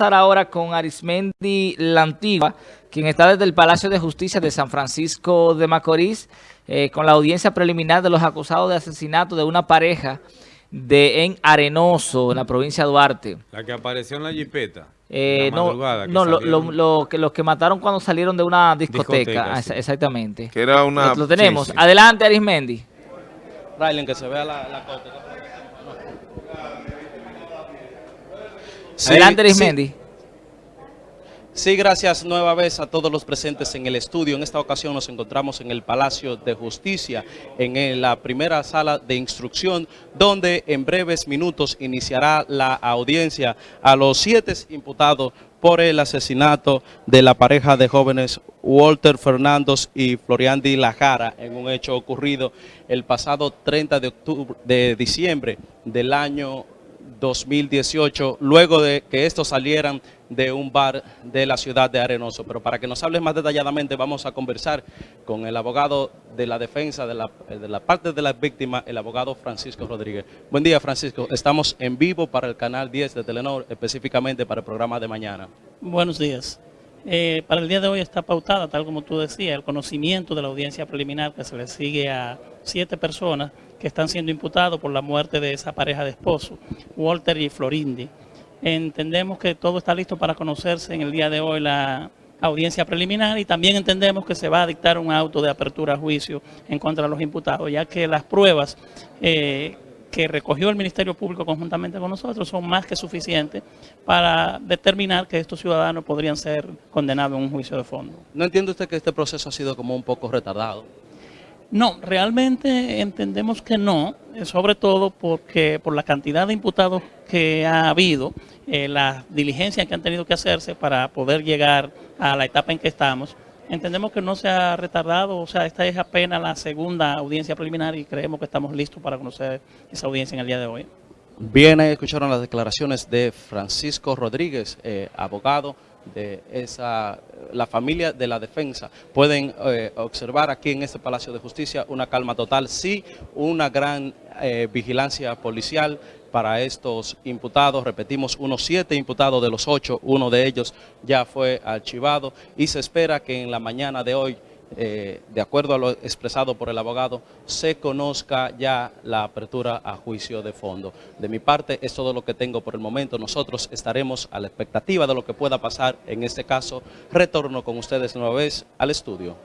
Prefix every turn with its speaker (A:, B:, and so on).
A: estar ahora con Arismendi Lantigua, quien está desde el Palacio de Justicia de San Francisco de Macorís, eh, con la audiencia preliminar de los acusados de asesinato de una pareja de en Arenoso, en la provincia de Duarte.
B: La que apareció en la jipeta.
A: Eh, no, no lo, que, los que mataron cuando salieron de una discoteca, exactamente.
C: Que era una...
A: Lo, tenemos. Adelante, Arismendi.
D: Raylen, que se vea la, la
A: Adelante, Arismendi.
D: Sí, gracias nueva vez a todos los presentes en el estudio. En esta ocasión nos encontramos en el Palacio de Justicia, en la primera sala de instrucción, donde en breves minutos iniciará la audiencia a los siete imputados por el asesinato de la pareja de jóvenes Walter Fernandos y Floriandi Lajara en un hecho ocurrido el pasado 30 de, octubre, de diciembre del año 2018, luego de que estos salieran de un bar de la ciudad de Arenoso. Pero para que nos hables más detalladamente vamos a conversar con el abogado de la defensa de la, la parte de la víctima, el abogado Francisco Rodríguez. Buen día Francisco, estamos en vivo para el canal 10 de Telenor, específicamente para el programa de mañana.
E: Buenos días. Eh, para el día de hoy está pautada, tal como tú decías, el conocimiento de la audiencia preliminar que se le sigue a siete personas que están siendo imputados por la muerte de esa pareja de esposos, Walter y Florindi. Entendemos que todo está listo para conocerse en el día de hoy la audiencia preliminar y también entendemos que se va a dictar un auto de apertura a juicio en contra de los imputados, ya que las pruebas eh, que recogió el Ministerio Público conjuntamente con nosotros son más que suficientes para determinar que estos ciudadanos podrían ser condenados en un juicio de fondo.
D: ¿No entiende usted que este proceso ha sido como un poco retardado?
E: No, realmente entendemos que no, eh, sobre todo porque por la cantidad de imputados que ha habido, eh, las diligencias que han tenido que hacerse para poder llegar a la etapa en que estamos, entendemos que no se ha retardado, o sea, esta es apenas la segunda audiencia preliminar y creemos que estamos listos para conocer esa audiencia en el día de hoy.
D: Bien, escucharon las declaraciones de Francisco Rodríguez, eh, abogado, de esa, la familia de la defensa. Pueden eh, observar aquí en este Palacio de Justicia una calma total, sí, una gran eh, vigilancia policial para estos imputados. Repetimos, unos siete imputados de los ocho, uno de ellos ya fue archivado y se espera que en la mañana de hoy eh, de acuerdo a lo expresado por el abogado, se conozca ya la apertura a juicio de fondo. De mi parte, es todo lo que tengo por el momento. Nosotros estaremos a la expectativa de lo que pueda pasar en este caso. Retorno con ustedes nueva vez al estudio.